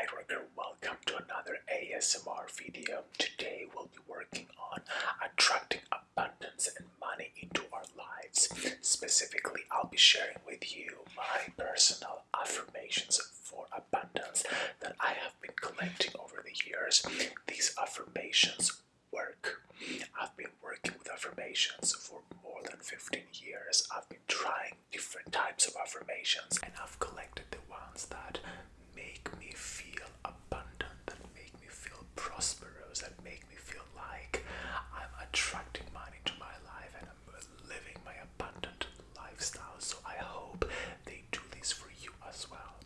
Lightworker, welcome to another ASMR video. Today we'll be working on attracting abundance and money into our lives. Specifically, I'll be sharing with you my personal affirmations for abundance that I have been collecting over the years. These affirmations work. I've been working with affirmations for more than 15 years. I've been trying different types of affirmations and I've collected the ones that make me feel abundant, that make me feel prosperous, that make me feel like I'm attracting money to my life and I'm living my abundant lifestyle. So I hope they do this for you as well.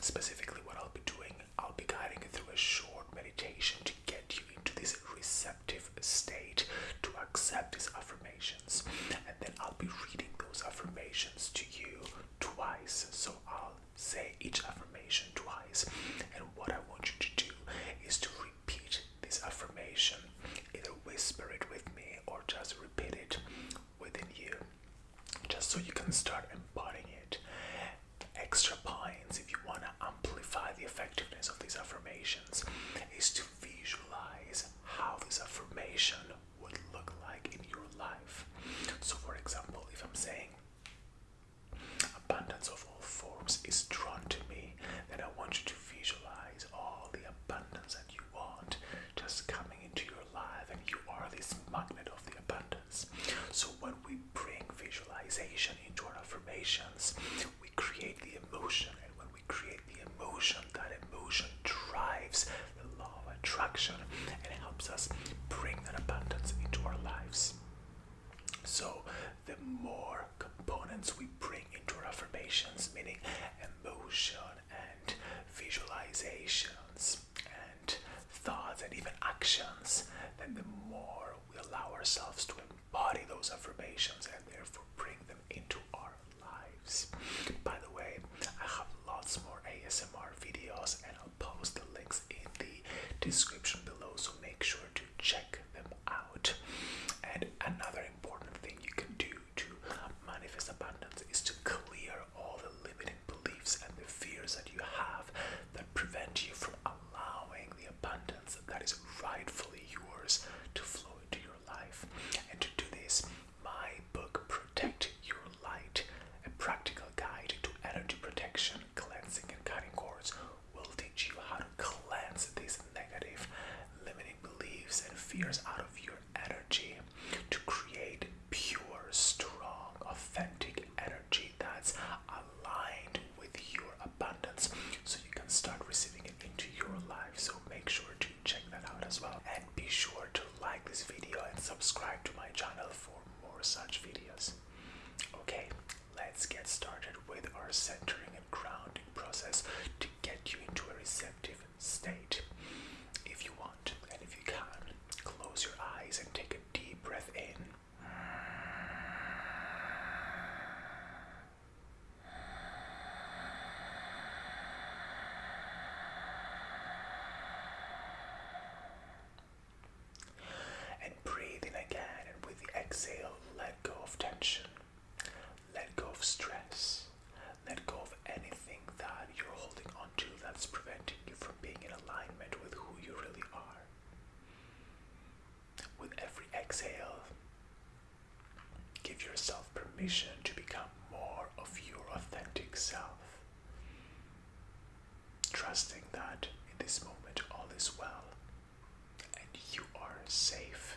Specifically, what I'll be doing, I'll be guiding you through a short meditation to get you into this receptive state to accept these affirmations. And then I'll be reading those affirmations to you twice. So I'll say each affirmation twice. And what I want you to do is to repeat this affirmation. Either whisper it with me or just repeat it within you. Just so you can start embodying it. Extra points if you want to amplify the effectiveness of these affirmations is to visualize how this affirmation would look like in your life. So, for example, if I'm saying abundance of all forms is drawn to me, then I want you to visualize all the abundance that you want just coming into your life, and you are this magnet of the abundance. So, when we bring visualization into our affirmations, we create the emotion, and when we create the emotion, that emotion drives the law of and helps us bring that abundance into our lives. So, the more components we bring into our affirmations, meaning emotion and visualizations and thoughts and even actions, then the more we allow ourselves to embody those affirmations and therefore bring them into our lives. By the way, I have lots more ASMR videos and I'll post the links in the description below, so make sure to check them out. And another important thing you can do to manifest abundance is to clear all the limiting beliefs and the fears that you have that prevent you from allowing the abundance that is rightfully yours to flow into your life. And to do this, my book, Protect Your Light, a practical guide to energy protection, cleansing, and cutting cords, will teach you how to cleanse these negative, limiting beliefs and fears out of your energy to create pure, strong, authentic energy that's aligned with your abundance so you can start receiving it into your life. So make sure to check that out as well. And be sure to like this video and subscribe to my channel for more such videos. Okay, let's get started with our centering and grounding process to get you into a receptive state. If you want, and if you can, close your eyes and take a deep breath in. And breathe in again, and with the exhale, let go of tension, let go of stress, let go of anything that you're holding on to that's preventing you from being in alignment with who you really are. With every exhale, give to become more of your authentic self, trusting that in this moment all is well and you are safe.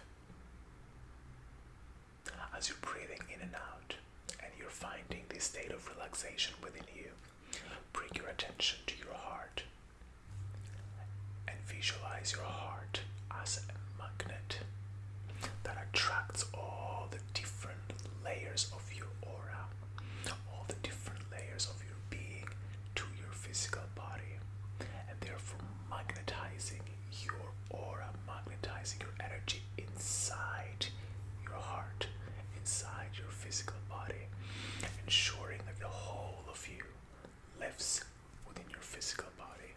As you're breathing in and out and you're finding this state of relaxation within you, bring your attention to your heart and visualize your heart as a magnet that attracts all the different layers of your aura, all the different layers of your being to your physical body, and therefore magnetizing your aura, magnetizing your energy inside your heart, inside your physical body, ensuring that the whole of you lives within your physical body.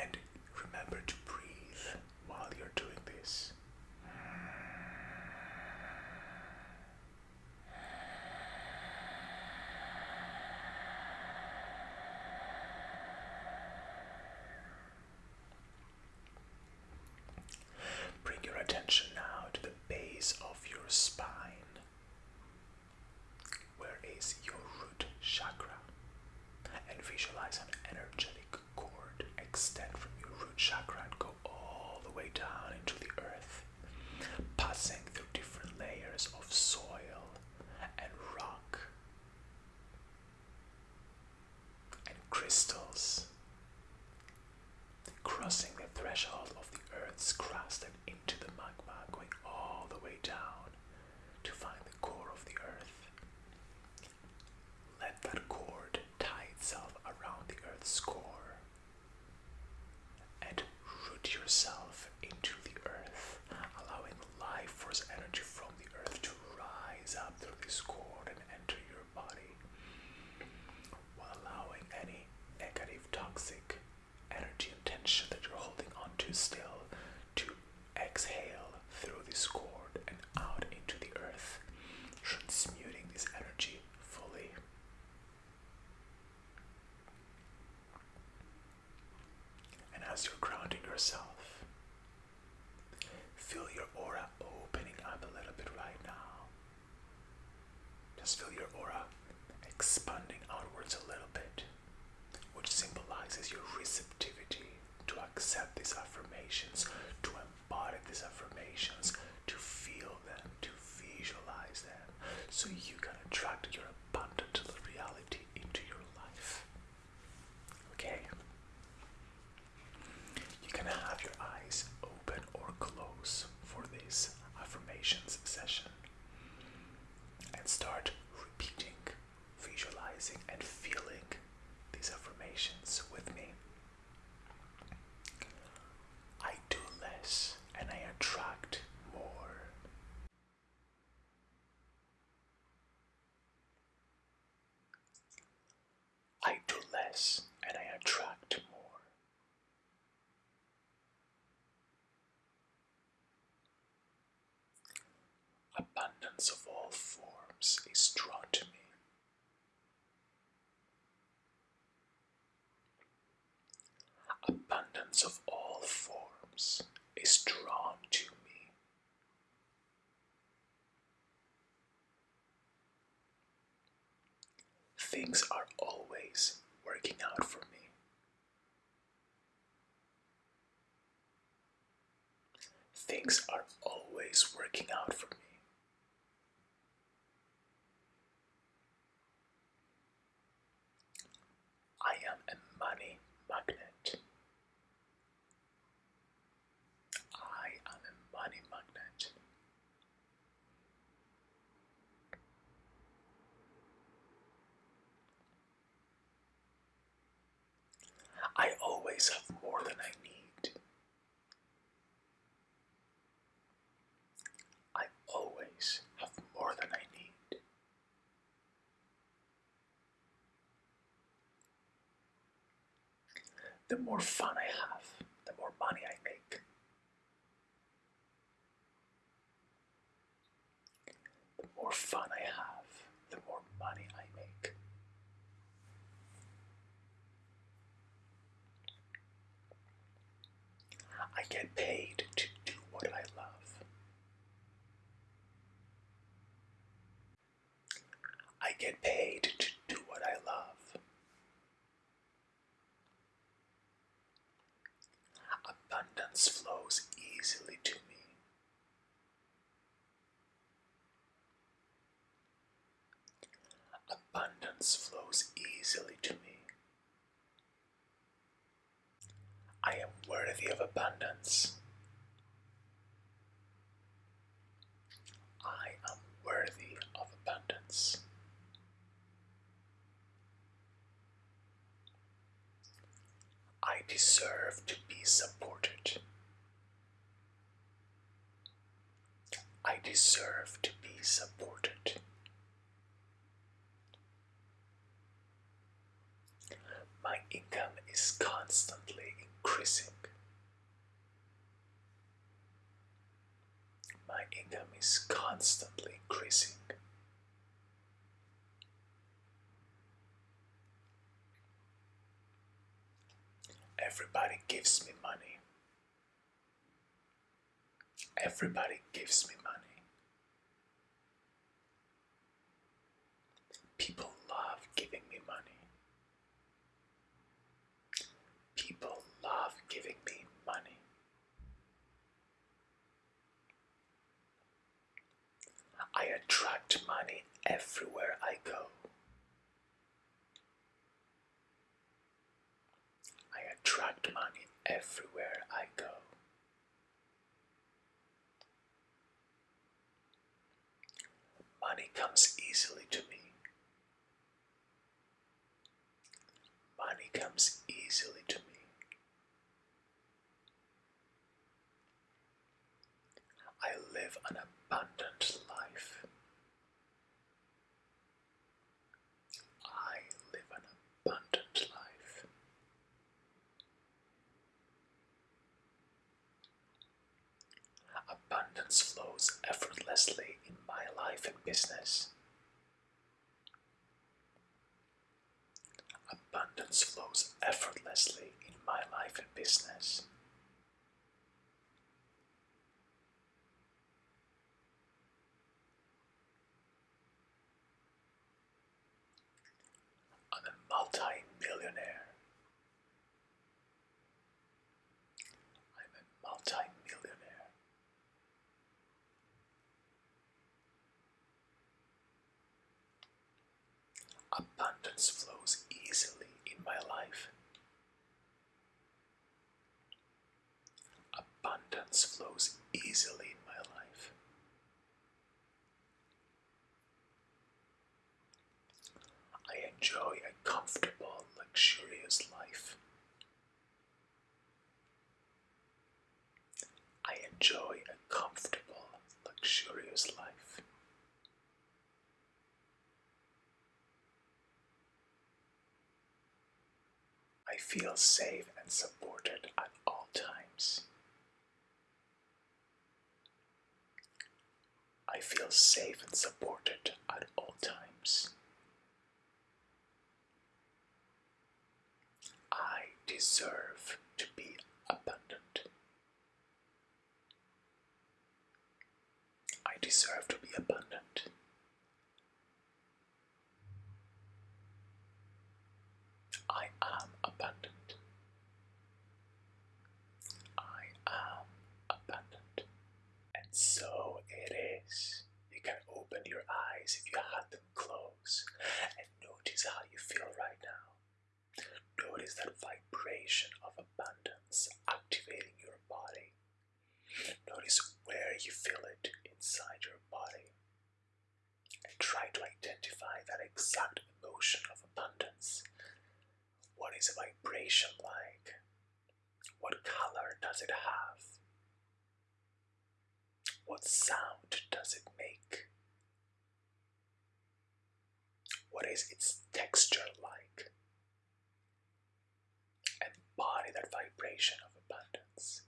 And remember to breathe while you're doing this. and visualize an energetic cord extend from your root chakra and go all the way down into the earth, passing through different layers of soil and rock and crystals, crossing the threshold of the earth's crust and into the magma, going all the way down to find the core of the earth. Let that cord tie itself around the earth's core and root yourself into the earth, allowing life force energy from the earth to rise up through this cord and enter your body, while allowing any negative, toxic energy and tension that you're holding onto still to exhale through this cord and out into the earth, transmuting this energy fully. And as you're grounding yourself, feel your aura opening up a little bit right now. Just feel your aura expanding outwards a little bit, which symbolizes your receptivity to accept these affirmations, to embody these affirmations, to feel them, to visualize them, so you can attract your abundant reality into your life. Okay? You can have your eyes open or close for affirmations session and start repeating, visualizing, and feeling these affirmations with me. I do less and I attract more. I do less and I attract more. Abundance of all forms is drawn to me. Abundance of all forms is drawn to me. Things are always working out for me. Things are always working out for me. I am a money magnet. I am a money magnet. I always have more than I need. I always have more than I need. The more fun I have, the more money I make. The more fun I have, the more money I make. I get paid to do what I love. I get paid to do what I love. Abundance flows easily to me. Abundance flows easily to me. I am worthy of abundance. I am worthy of abundance. I deserve to be supported. I deserve to be supported. My income is constantly increasing. income is constantly increasing. Everybody gives me money. Everybody gives me money. People love giving me money. People love giving everywhere I go. I attract money everywhere I go. Money comes easily to me. Money comes easily to me. I live an abundant life. I live an abundant life. Abundance flows effortlessly in my life and business. Abundance flows effortlessly in my life and business. I'm a multi-millionaire. I'm a multi-millionaire. Abundance flows easily in my life. Abundance flows easily in my life. I enjoy a comfortable, luxurious life. I enjoy a comfortable, luxurious life. I feel safe and supported at all times. I feel safe and supported at all times. I deserve to be abundant. I deserve to be abundant. I am abundant. I am abundant. And so it is. You can open your eyes if you had them closed and notice how you feel right now. Notice that vibration of abundance activating your body. Notice where you feel it inside your body. And try to identify that exact emotion of abundance. What is a vibration like? What color does it have? What sound does it make? What is its texture like? Embody that vibration of abundance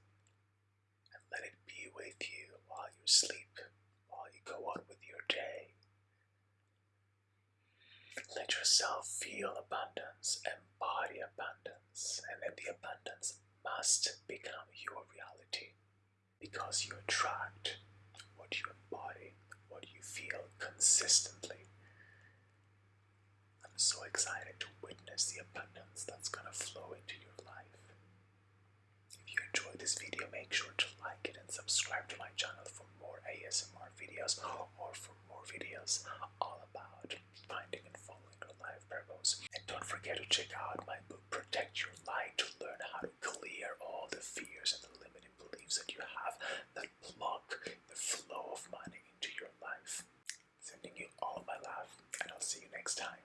and let it be with you while you sleep, while you go on with your day. Let yourself feel abundance, embody abundance, and then the abundance must become your reality because you attract what you embody, what you feel consistently. I'm so excited to witness the abundance that's going to flow into this video, make sure to like it and subscribe to my channel for more ASMR videos or for more videos all about finding and following your life purpose. And don't forget to check out my book, Protect Your Light, to learn how to clear all the fears and the limiting beliefs that you have that block the flow of money into your life. Sending you all my love, and I'll see you next time.